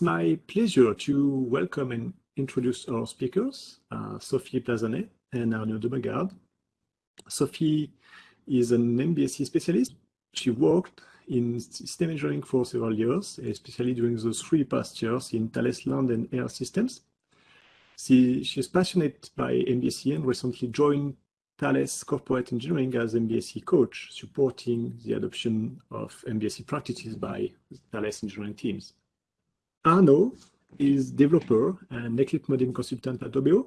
it's my pleasure to welcome and introduce our speakers, uh, Sophie Plazanet and Arnaud Dieumegard. Sophie is an MBSE specialist. She worked in system engineering for several years, especially during those three past years in Thales Land and Air Systems. She, she's passionate by MBSE and recently joined Thales Corporate Engineering as MBSE coach, supporting the adoption of MBSE practices by Thales engineering teams. Arnaud is developer and Eclipse modeling consultant at OBEO.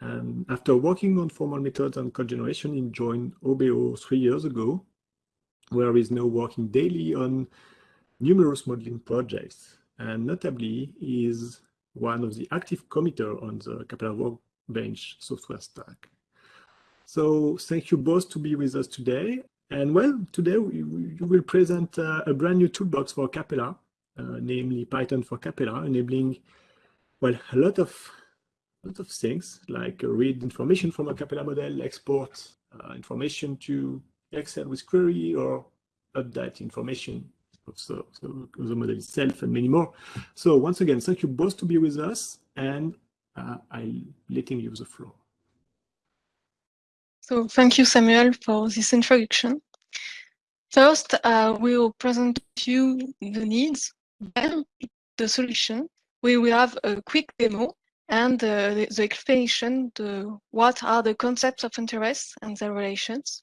And after working on formal methods and code generation, he joined OBEO three years ago, where he's now working daily on numerous modeling projects. And notably, is one of the active committer on the Capella Workbench software stack. So thank you both to be with us today. And well, today we, we will present uh, a brand new toolbox for Capella, namely Python for Capella, enabling, well, a lot of, a lot of things like uh, read information from a Capella model, export uh, information to Excel with query, or update information of the, the, model itself and many more. So once again, thank you both to be with us, and uh, I'm letting you the floor. So thank you, Samuel, for this introduction. First, uh, we will present to you the needs, then the solution. We will have a quick demo and uh, the, the, explanation what are the concepts of interest and their relations.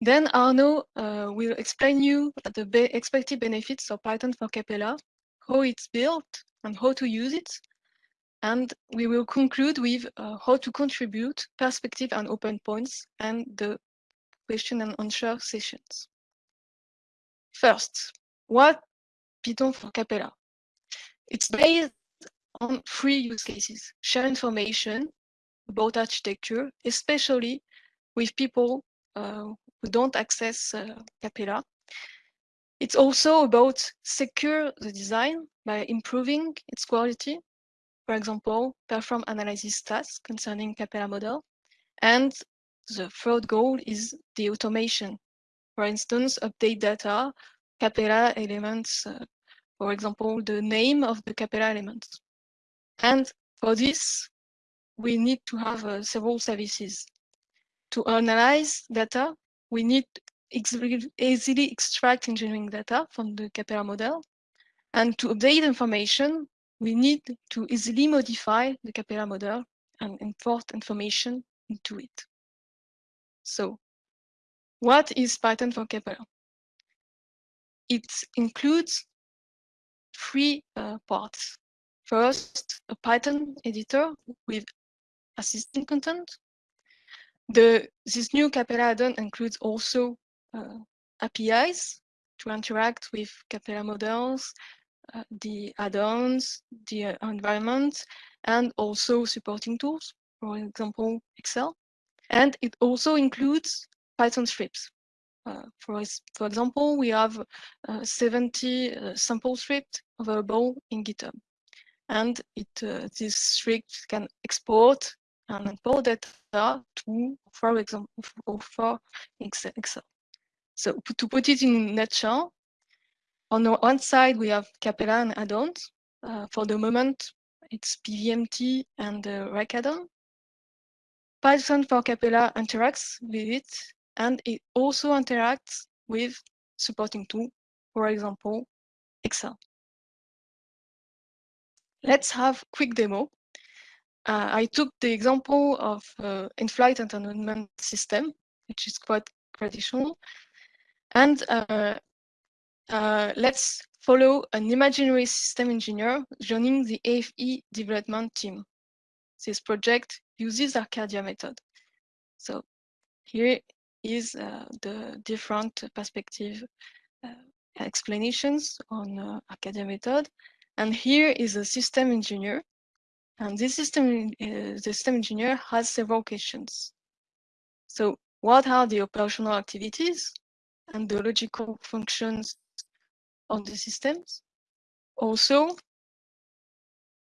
Then Arnaud uh, will explain you the be expected benefits of Python for Capella, how it's built and how to use it, and we will conclude with uh, how to contribute perspective and open points and the question and answer sessions. First, what Python for Capella? It's based on three use cases. Share information about architecture, especially with people uh, who don't access uh, Capella. It's also about secure the design by improving its quality for example, perform analysis tasks concerning Capella model. And the third goal is the automation. For instance, update data, Capella elements, uh, for example, the name of the Capella elements. And for this, we need to have uh, several services. To analyze data, we need to easily extract engineering data from the Capella model. And to update information, we need to easily modify the Capella model and import information into it. So what is Python for Capella? It includes three uh, parts. First, a Python editor with assistant content. The, this new Capella add-on includes also uh, APIs to interact with Capella models uh, the add-ons, the environment, and also supporting tools, for example, Excel. And it also includes Python scripts. Uh, for, for example, we have uh, 70 uh, sample scripts available in GitHub. And it, uh, this script can export and import data to, for example, for Excel. So to put it in a nutshell, on the one side, we have Capella and add-ons. Uh, for the moment, it's PVMT and the Rec add-on. Python for Capella interacts with it, and it also interacts with supporting tool, for example, Excel. Let's have quick demo. Uh, I took the example of uh, in-flight entertainment system, which is quite traditional. And uh, uh, let's follow an imaginary system engineer joining the IFE development team. This project uses Arcadia method. So here is uh, the different perspective uh, explanations on uh, Arcadia method. And here is a system engineer. And this system, uh, the system engineer has several questions. So what are the operational activities and the logical functions of the systems. Also,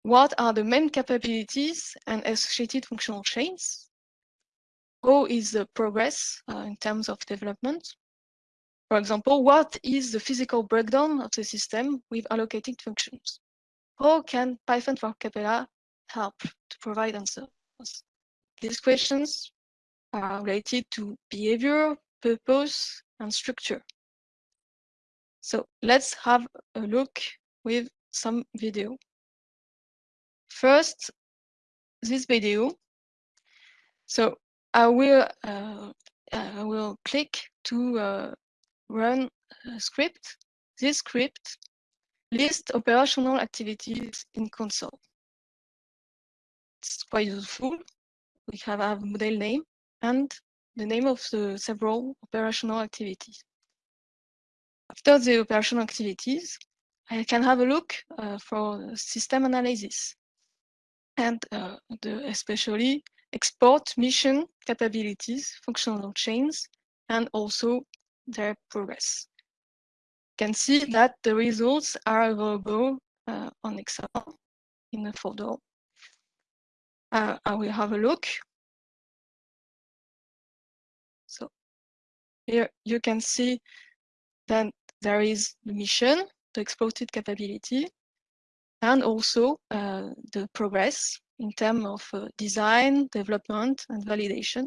what are the main capabilities and associated functional chains? How is the progress uh, in terms of development? For example, what is the physical breakdown of the system with allocated functions? how can Python for Capella help to provide answers? These questions are related to behavior, purpose, and structure. So let's have a look with some video. First, this video. So I will uh, I will click to uh, run a script. This script lists operational activities in console. It's quite useful. We have a model name and the name of the several operational activities. After the operational activities, I can have a look uh, for system analysis and uh, the, especially export mission capabilities, functional chains, and also their progress. You can see that the results are available uh, on Excel in the folder. Uh, I will have a look. So here you can see that there is the mission, the exported capability, and also uh, the progress in terms of uh, design, development, and validation.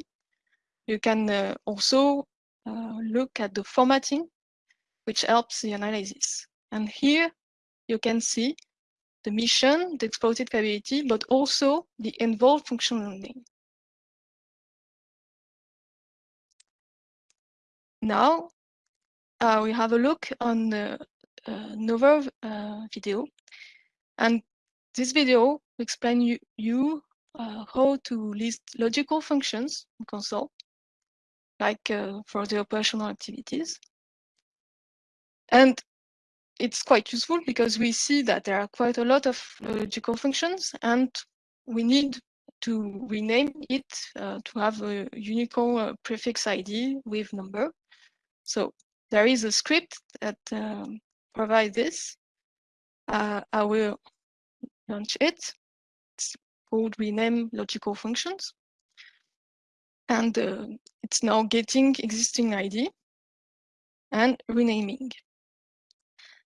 You can uh, also uh, look at the formatting, which helps the analysis. And here you can see the mission, the exported capability, but also the involved functional. Now uh, we have a look on the uh, uh, video. And this video will explain you, you uh, how to list logical functions in console, like uh, for the operational activities. And it's quite useful because we see that there are quite a lot of logical functions and we need to rename it uh, to have a Unicode prefix ID with number. So there is a script that um, provides this. Uh, I will launch it. Called rename logical functions. And uh, it's now getting existing ID and renaming.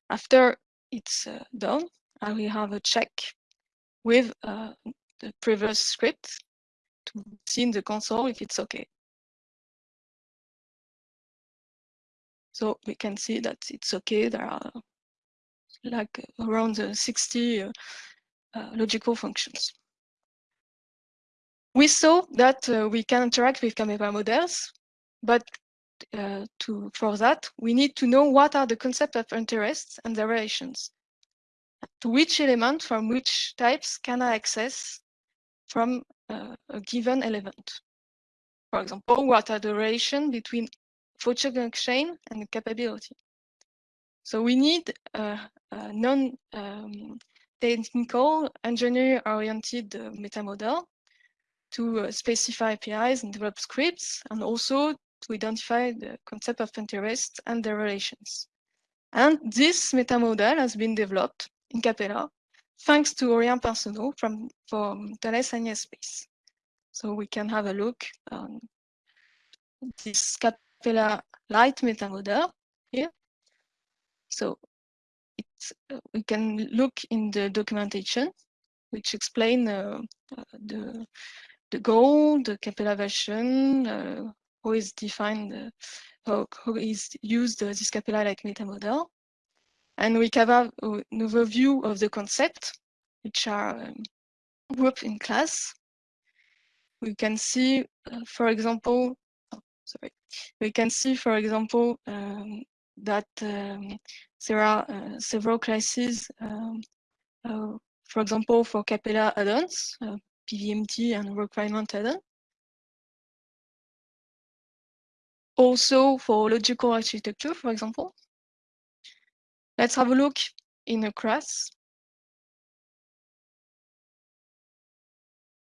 After it's uh, done, I will have a check with uh, the previous script to see in the console if it's okay. So we can see that it's okay. There are like around 60 uh, uh, logical functions. We saw that uh, we can interact with Capella models, but uh, to, for that, we need to know what are the concepts of interest and their relations. To which element from which types can I access from uh, a given element? For example, what are the relation between function chain and capability. So we need a, a non-technical, um, engineer-oriented uh, meta model to uh, specify APIs and develop scripts, and also to identify the concept of interest and their relations. And this meta model has been developed in Capella thanks to Aurélien Pinsonneau from, from Thales Alenia Space. So we can have a look on this Capella light meta model here. So uh, we can look in the documentation, which explain uh, uh, the the goal, the Capella version, uh, how is defined, uh, how, how is used uh, this Capella-like meta model. And we have an overview of the concept, which are um, grouped in class. We can see, for example, sorry. We can see, for example, um, that um, there are uh, several classes, um, uh, for example, for Capella add-ons, PVMT and requirement add-on. Also for logical architecture, for example. Let's have a look in a class.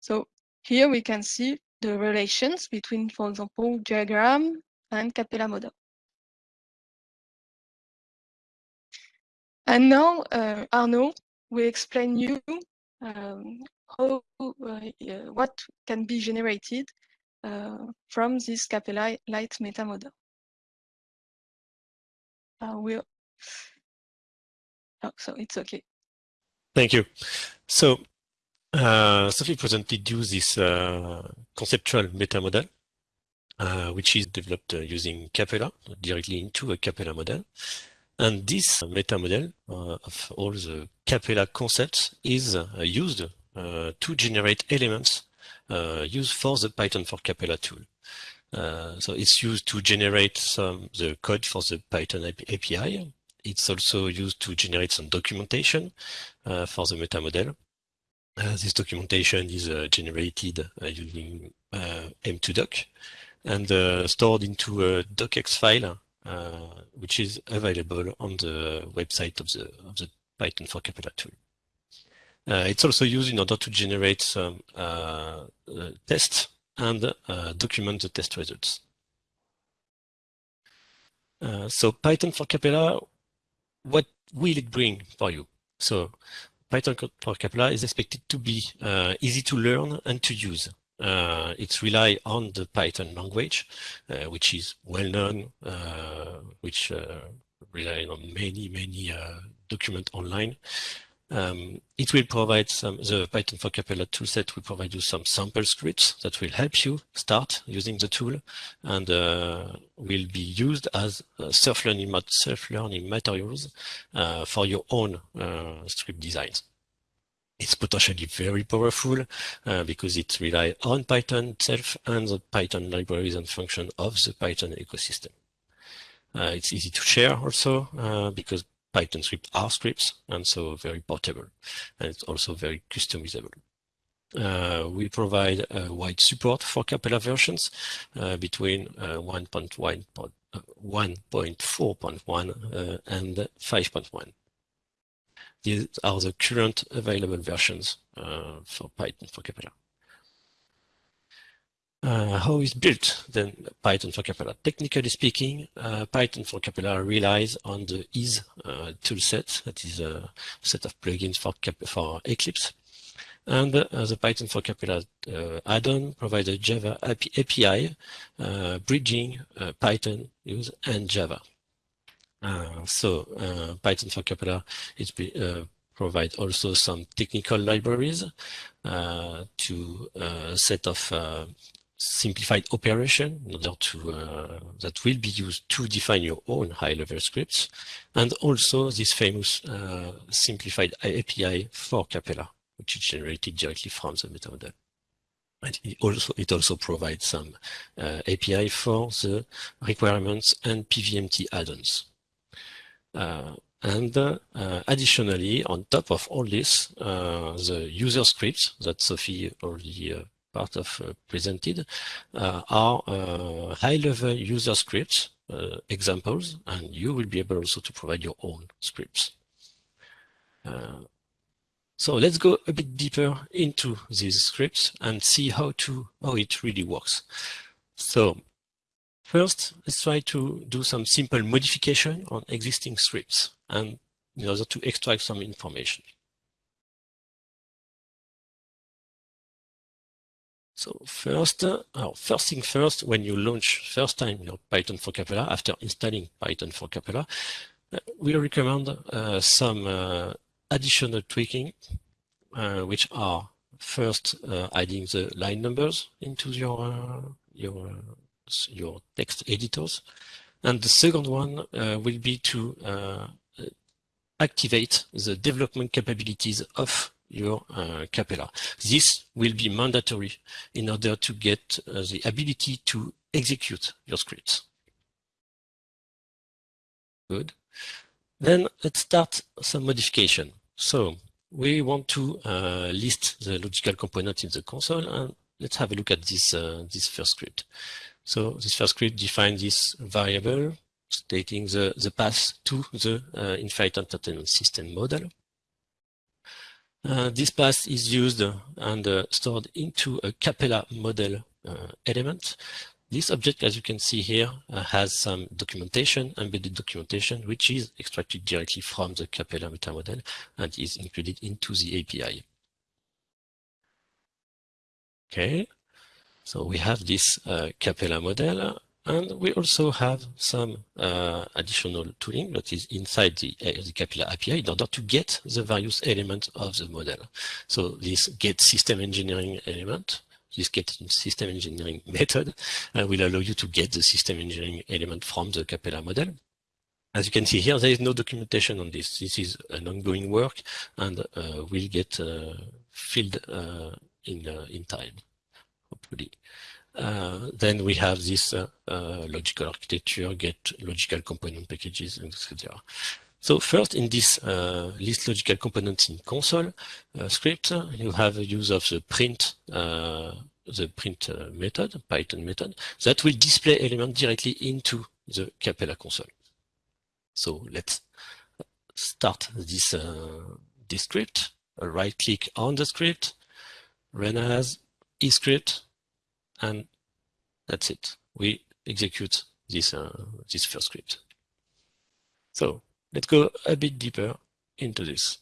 So here we can see the relations between, for example, diagram and Capella model. And now, uh, Arnaud will explain you um, how uh, what can be generated uh, from this Capella Light meta model. I will. Oh, so it's okay. Thank you. So uh, Sophie presented you this uh, conceptual meta model, uh, which is developed uh, using Capella directly into a Capella model. And this meta model uh, of all the Capella concepts is uh, used Uh, to generate elements uh, used for the Python for Capella tool. Uh, so it's used to generate some the code for the Python API. It's also used to generate some documentation for the meta model. Uh, this documentation is uh, generated uh, using M2Doc and stored into a docx file, which is available on the website of the, of the Python for Capella tool. Uh, it's also used in order to generate some uh, uh, tests and document the test results. so Python for Capella, what will it bring for you? So Python for Capella is expected to be uh, easy to learn and to use. Uh, it's rely on the Python language, uh, which is well known, which rely on many, many documents online. Um, it will provide some, the Python for Capella toolset will provide you some sample scripts that will help you start using the tool and uh, will be used as uh, self-learning self-learning materials uh, for your own uh, script designs. It's potentially very powerful uh, because it relies on Python itself and the Python libraries and function of the Python ecosystem. Uh, it's easy to share also because Python scripts are scripts and so very portable and it's also very customizable. Uh, we provide uh, wide support for Capella versions uh, between uh, 1.4.1 uh, uh, and 5.1. These are the current available versions for Python for Capella. Uh, how is built then Python for Capella? Technically speaking, uh, Python for Capella relies on the Ease uh, toolset, that is a set of plugins for, Cap for Eclipse. And uh, the Python for Capella uh, add-on provides a Java API uh, bridging Python use and Java. so Python for Capella is provide also some technical libraries uh, to a set of uh, simplified operation in order to uh, that will be used to define your own high-level scripts, and also this famous uh, simplified API for Capella, which is generated directly from the meta model. And it also it also provides some uh, API for the requirements and PVMT add-ons. Uh, and uh, additionally, on top of all this, uh, the user scripts that Sophie already part of uh, presented uh, are uh, high-level user scripts examples, and you will be able also to provide your own scripts. So let's go a bit deeper into these scripts and see how to how it really works. So first, let's try to do some simple modification on existing scripts and in order to extract some information. So first, uh, first thing first, when you launch first time your Python for Capella, after installing Python for Capella, uh, we recommend uh, some uh, additional tweaking, uh, which are first uh, adding the line numbers into your your your text editors, and the second one will be to activate the development capabilities of your uh, Capella. This will be mandatory in order to get uh, the ability to execute your scripts. Good. Then let's start some modification. So we want to uh, list the logical components in the console and let's have a look at this, uh, this first script. So this first script defines this variable stating the, the path to the uh, In-flight Entertainment System model. Uh, this path is used and uh, stored into a Capella model uh, element. This object, as you can see here, uh, has some documentation, embedded documentation, which is extracted directly from the Capella meta model and is included into the API. Okay, so we have this uh, Capella model And we also have some uh, additional tooling that is inside the, uh, the Capella API in order to get the various elements of the model. So this get system engineering element, this get system engineering method uh, will allow you to get the system engineering element from the Capella model. As you can see here, there is no documentation on this. This is an ongoing work and uh, will get uh, filled uh, in, in time, hopefully. Uh, then we have this uh, uh, logical architecture, get logical component packages, etc. So first, in this list logical components in console script, you have a use of the print the print method, Python method, that will display element directly into the Capella console. So let's start this, uh, this script, right click on the script, run as escript, and that's it. We execute this, uh, this first script. So let's go a bit deeper into this.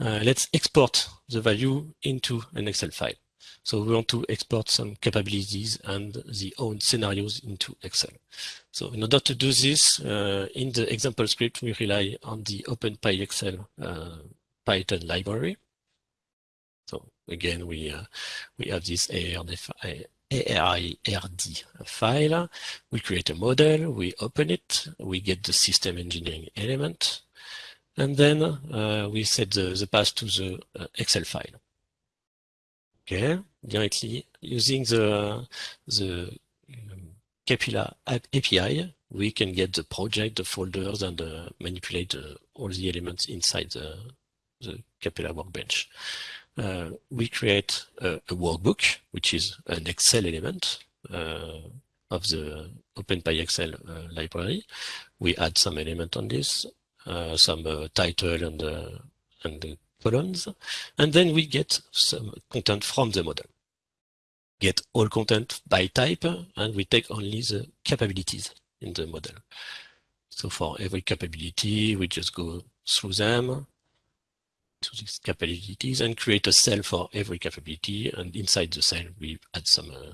Uh, let's export the value into an Excel file. So we want to export some capabilities and the own scenarios into Excel. So in order to do this, uh, in the example script, we rely on the OpenPyXL uh, Python library. So again, we uh, we have this ARD ARIRD file. We create a model, we open it, we get the system engineering element, and then uh, we set the, the path to the uh, Excel file. Okay, directly using the, the um, Capella API, we can get the project, the folders, and uh, manipulate uh, all the elements inside the, the Capella workbench uh, we create a, a, workbook, which is an Excel element uh, of the OpenPyXL uh, library. We add some element on this, uh, some uh, title and, and the columns, and then we get some content from the model. Get all content by type, and we take only the capabilities in the model. So for every capability, we just go through them, to these capabilities and create a cell for every capability. And inside the cell, we add some uh,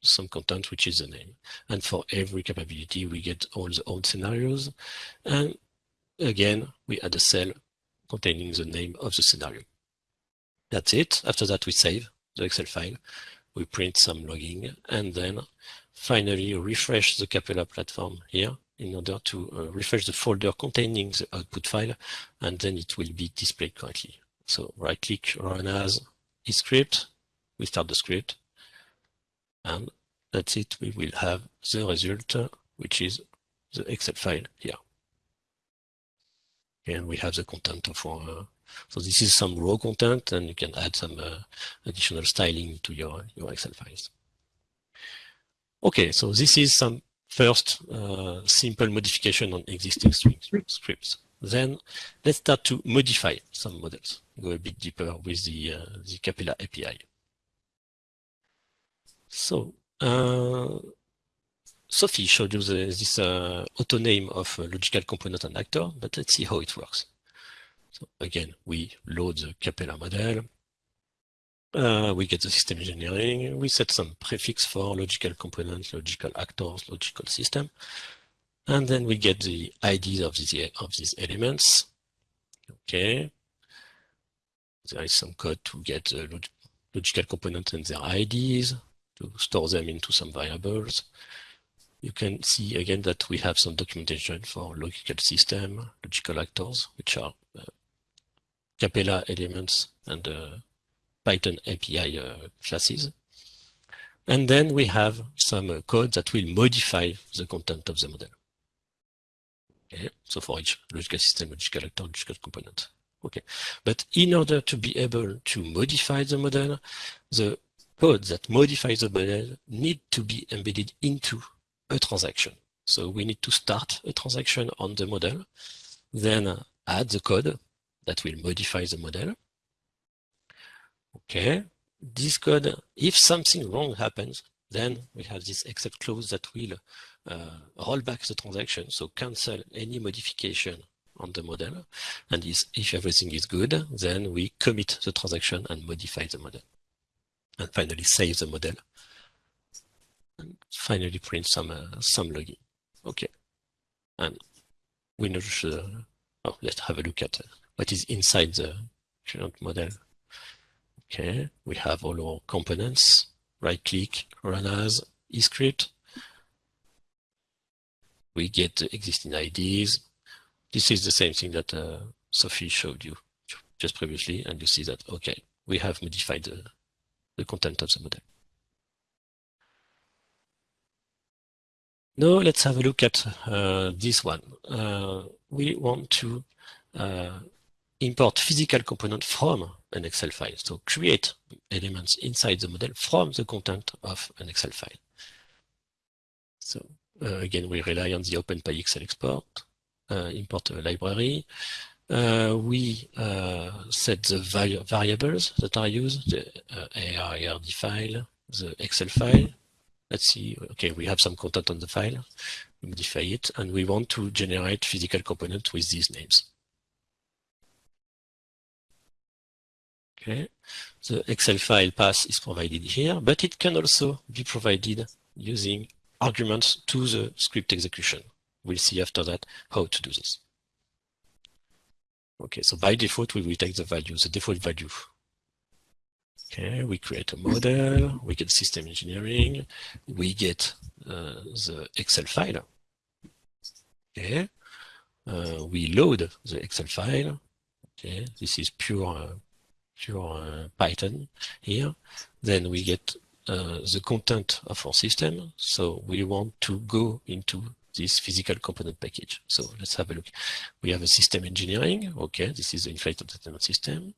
some content, which is the name. And for every capability, we get all the old scenarios. And again, we add a cell containing the name of the scenario. That's it. After that, we save the Excel file. We print some logging and then finally refresh the Capella platform here in order to uh, refresh the folder containing the output file, and then it will be displayed correctly. So right click, run as script, we start the script, and that's it. We will have the result, uh, which is the Excel file here. And we have the content of our, uh, so this is some raw content, and you can add some uh, additional styling to your, your Excel files. Okay, so this is some First, uh, simple modification on existing scripts. Then let's start to modify some models. Go a bit deeper with the, uh, the Capella API. So, uh, Sophie showed you the, this uh, auto name of logical component and actor, but let's see how it works. So again, we load the Capella model, uh, we get the system engineering. We set some prefix for logical components, logical actors, logical system. And then we get the IDs of these, of these elements. Okay. There is some code to get the log logical components and their IDs, to store them into some variables. You can see again that we have some documentation for logical system, logical actors, which are uh, Capella elements and uh, Python API uh, classes. And then we have some uh, code that will modify the content of the model. Okay, so for each logical system, logical actor, logical component. Okay, but in order to be able to modify the model, the code that modifies the model need to be embedded into a transaction. So we need to start a transaction on the model, then add the code that will modify the model, Okay, this code, if something wrong happens, then we have this except clause that will uh, roll back the transaction, so cancel any modification on the model. And is, if everything is good, then we commit the transaction and modify the model. And finally save the model and finally print some uh, some login. Okay, and we know uh, oh, let's have a look at uh, what is inside the current model. Okay, we have all our components. Right click, run as eScript. We get the existing IDs. This is the same thing that uh, Sophie showed you just previously, and you see that, okay, we have modified the, the content of the model. Now let's have a look at uh, this one. Uh, we want to uh, import physical component from an Excel file. So create elements inside the model from the content of an Excel file. So uh, again, we rely on the OpenPyXL export, uh, import a library. Uh, we uh, set the variables that are used, the uh, ARRD file, the Excel file. Let's see, okay, we have some content on the file, we modify it, and we want to generate physical component with these names. Okay, the Excel file path is provided here, but it can also be provided using arguments to the script execution. We'll see after that how to do this. Okay, so by default, we will take the value, the default value. Okay, we create a model, we get system engineering, we get uh, the Excel file. Okay, uh, we load the Excel file. Okay, this is pure, uh, pure uh, Python here. Then we get uh, the content of our system. So we want to go into this physical component package. So let's have a look. We have a system engineering. Okay, this is the in-flight entertainment system.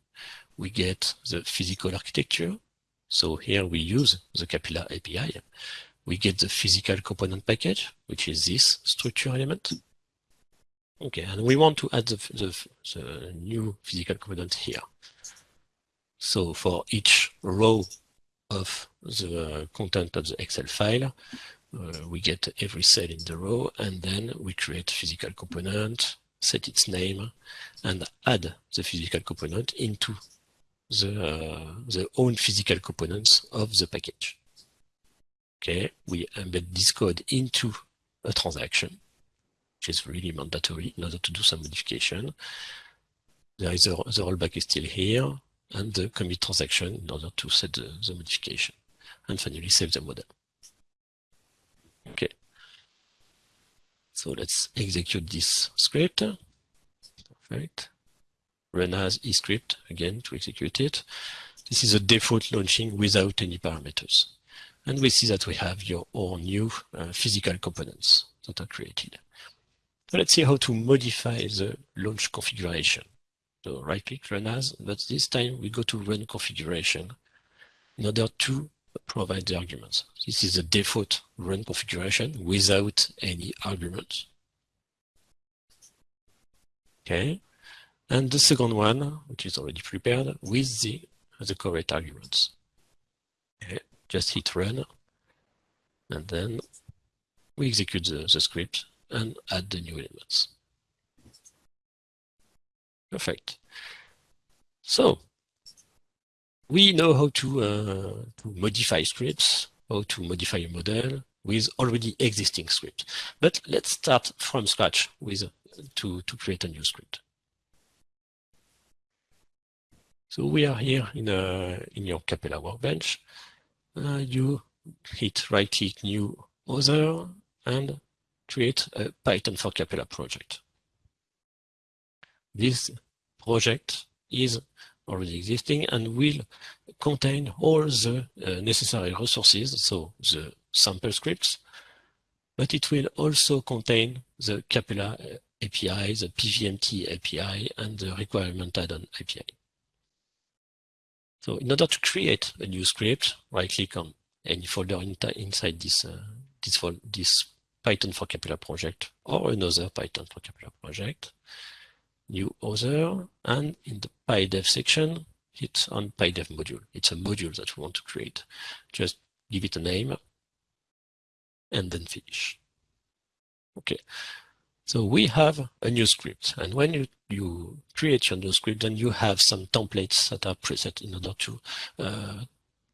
We get the physical architecture. So here we use the Capella API. We get the physical component package, which is this structure element. Okay, and we want to add the, the, the new physical component here. So for each row of the content of the Excel file, uh, we get every cell in the row and then we create physical component, set its name and add the physical component into the, uh, the own physical components of the package. Okay, we embed this code into a transaction, which is really mandatory in order to do some modification. There is a, the rollback is still here and the commit transaction in order to set the, the modification and finally save the model. Okay. So let's execute this script. Perfect. Run as eScript again to execute it. This is a default launching without any parameters. And we see that we have your own new uh, physical components that are created. So let's see how to modify the launch configuration. So right click run as, but this time we go to run configuration in order to provide the arguments. This is the default run configuration without any arguments. Okay, and the second one, which is already prepared with the, the correct arguments. Okay, just hit run, and then we execute the, the script and add the new elements. Perfect. So we know how to, uh, to modify scripts, how to modify a model with already existing scripts. But let's start from scratch with to, to create a new script. So we are here in, a, in your Capella workbench. Uh, you hit right click new other and create a Python for Capella project. This project is already existing and will contain all the uh, necessary resources, so the sample scripts, but it will also contain the Capella uh, API, the PVMT API, and the requirement add-on API. So in order to create a new script, right-click on any folder in inside this, uh, this, this Python for Capella project or another Python for Capella project new other, and in the PyDev section, hit on PyDev module. It's a module that we want to create. Just give it a name and then finish. Okay, so we have a new script. And when you, you create your new script, then you have some templates that are preset in order to, uh,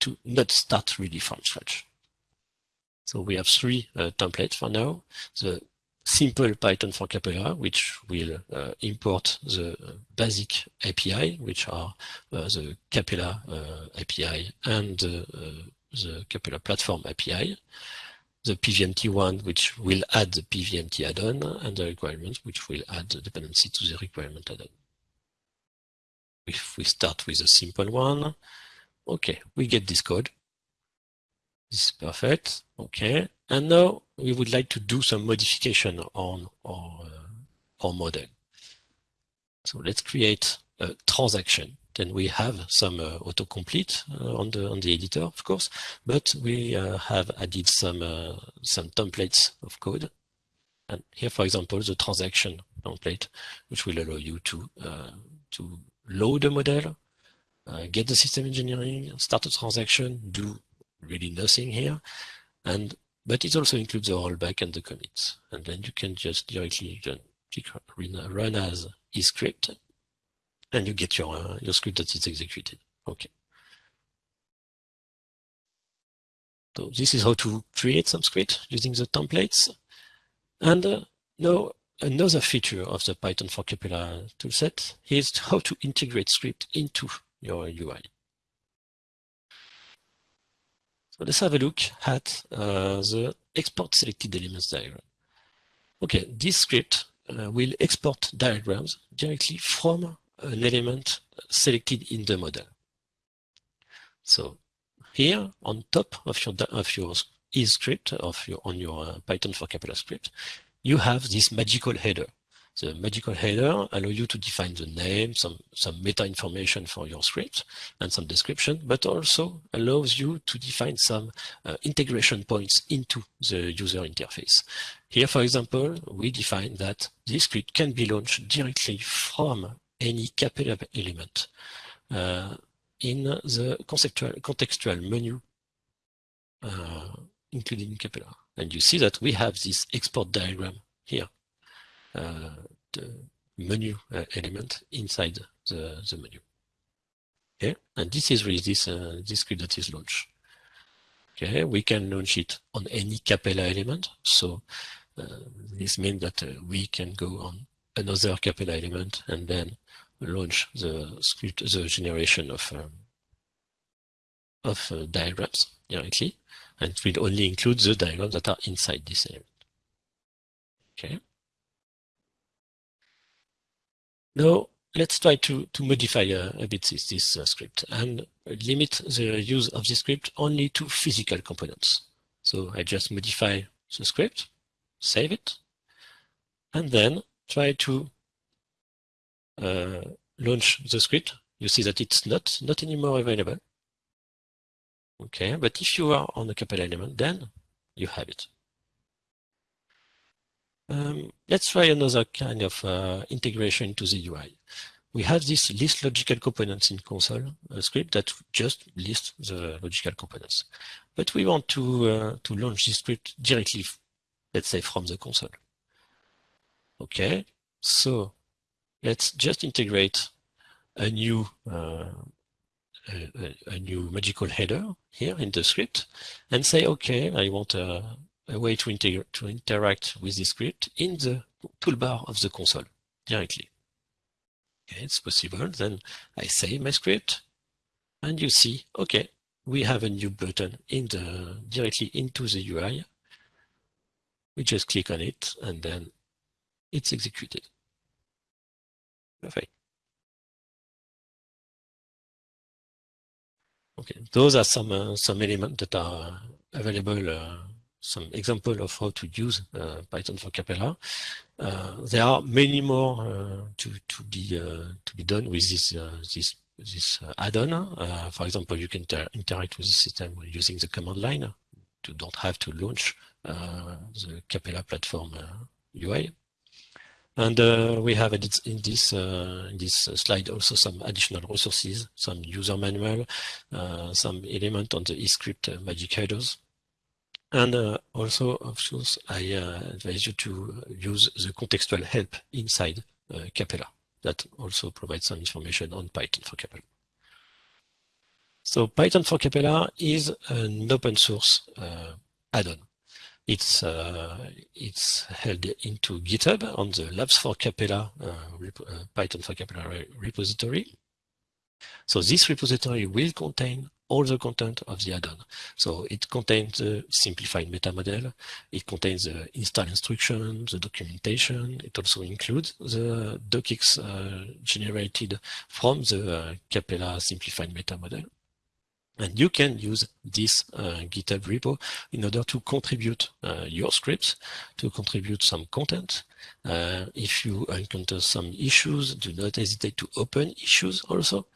to not start really from scratch. So we have three uh, templates for now. The simple Python for Capella, which will uh, import the basic API, which are uh, the Capella uh, API and uh, the Capella platform API. The PVMT one, which will add the PVMT add-on, and the requirements, which will add the dependency to the requirement add-on. If we start with a simple one, okay, we get this code. This is perfect. Okay. And now we would like to do some modification on our, uh, our model. So let's create a transaction. Then we have some uh, autocomplete uh, on the on the editor, of course, but we uh, have added some uh, some templates of code. And here, for example, the transaction template, which will allow you to uh, to load a model, get the system engineering, start a transaction, do really nothing here. And but it also includes the rollback and the commits. And then you can just directly click run as script, and you get your uh, your script that is executed. Okay. So this is how to create some script using the templates. And uh, now another feature of the Python for Capella toolset is how to integrate script into your UI. So let's have a look at uh, the export selected elements diagram. Okay, this script uh, will export diagrams directly from an element selected in the model. So here on top of your of your is script of your on your uh, Python for Capella script, you have this magical header. The magical header allow you to define the name, some, some meta information for your script and some description, but also allows you to define some uh, integration points into the user interface. Here, for example, we define that this script can be launched directly from any Capella element uh, in the conceptual, contextual menu, uh, including Capella. And you see that we have this export diagram here. Uh, the menu uh, element inside the, the menu. Okay, and this is really this, uh, this script that is launched. Okay, we can launch it on any Capella element. So this means that we can go on another Capella element and then launch the script, the generation of um, of uh, diagrams directly, and it will only include the diagrams that are inside this element. Okay. Now, let's try to, to modify a, a bit this, this uh, script and limit the use of this script only to physical components. So I just modify the script, save it, and then try to uh, launch the script. You see that it's not, not anymore available. Okay, but if you are on a Capella element, then you have it. Um, let's try another kind of uh, integration into the UI. We have this list logical components in console a script that just lists the logical components. But we want to, uh, to launch this script directly, let's say from the console. Okay, so let's just integrate a new uh, a, a, new magical header here in the script and say, okay, I want a, a way to, to interact with the script in the toolbar of the console directly. Okay, it's possible. Then I save my script and you see, okay, we have a new button in the directly into the UI. We just click on it and then it's executed. Perfect. Okay, those are some uh, some elements that are available uh, some example of how to use uh, Python for Capella. Uh, there are many more uh, to to be to be done with this this this add-on. for example, you can inter interact with the system using the command line. You don't have to launch the Capella platform UI. And uh, we have in this uh, in this slide also some additional resources, some user manual, uh, some element on the eScript magic headers. And uh, also, of course, I uh, advise you to use the contextual help inside uh, Capella. That also provides some information on Python for Capella. So Python for Capella is an open source uh, add-on. It's uh, it's held into GitHub on the Labs for Capella uh, uh, Python for Capella repository. So this repository will contain all the content of the add-on. So it contains the simplified meta model, it contains the install instruction, the documentation, it also includes the docx uh, generated from the uh, Capella simplified meta model. And you can use this uh, GitHub repo in order to contribute uh, your scripts, to contribute some content. Uh, if you encounter some issues, do not hesitate to open issues also.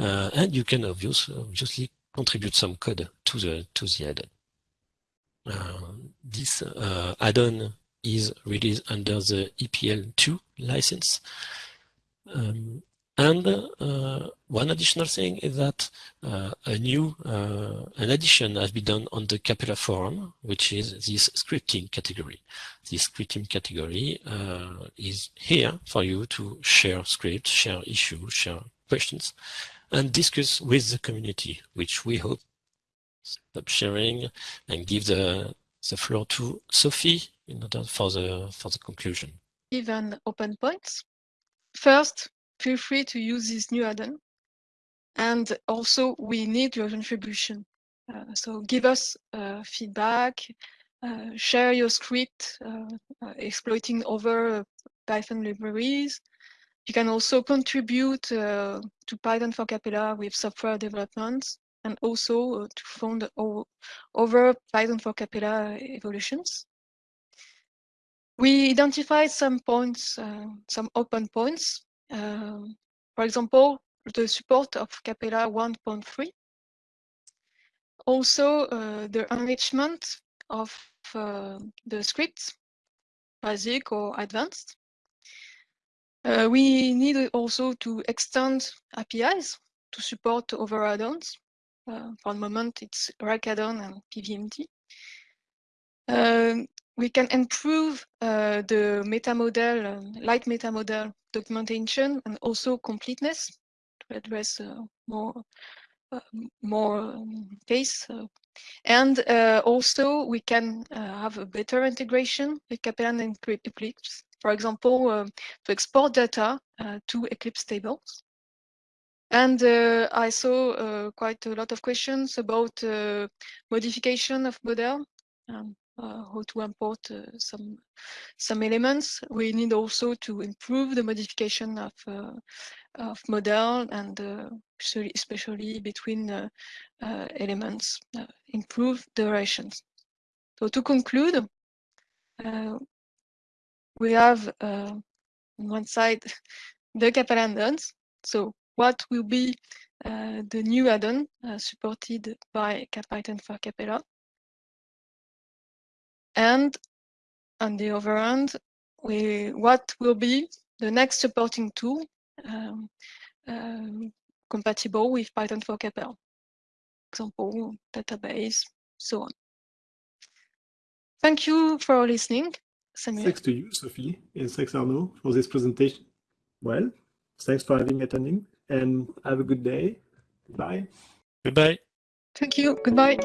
And you can obviously, obviously contribute some code to the, to the add-on. Uh, this uh, add-on is released under the EPL2 license. Um, and uh, one additional thing is that uh, a new uh, an addition has been done on the Capella forum, which is this scripting category. This scripting category uh, is here for you to share scripts, share issues, share questions, and discuss with the community, which we hope stop sharing and give the the floor to Sophie in order for the for the conclusion. Even open points. First, feel free to use this new add-on. And also, we need your contribution. Uh, so give us uh, feedback, uh, share your script uh, uh, exploiting other Python libraries. You can also contribute uh, to Python for Capella with software development and also to fund other Python for Capella evolutions. We identified some points, some open points um, for example, the support of Capella 1.3. Also, uh, the enrichment of uh, the scripts, basic or advanced. Uh, we need also to extend APIs to support other add-ons. Uh, for the moment, it's Rack add-on and PVMT. Um, we can improve uh, the meta model, uh, light meta model documentation and also completeness to address uh, more uh, more um, case. And uh, also we can have a better integration with Capella and Eclipse. For example, to export data to Eclipse tables. And uh, I saw uh, quite a lot of questions about uh, modification of model. Um, uh, how to import uh, some some elements. We need also to improve the modification of uh, of model and especially, especially between elements, improve durations. So to conclude, we have on one side the Capella add-ons. So what will be uh, the new add-on uh, supported by CapPython for Capella. And on the other hand, we, what will be the next supporting tool um, um, compatible with Python for Capella? Example, database, so on. Thank you for listening. Samuel. Thanks to you, Sophie, and thanks Arnaud for this presentation. Well, thanks for having attending and have a good day. Bye. Goodbye. Thank you. Goodbye.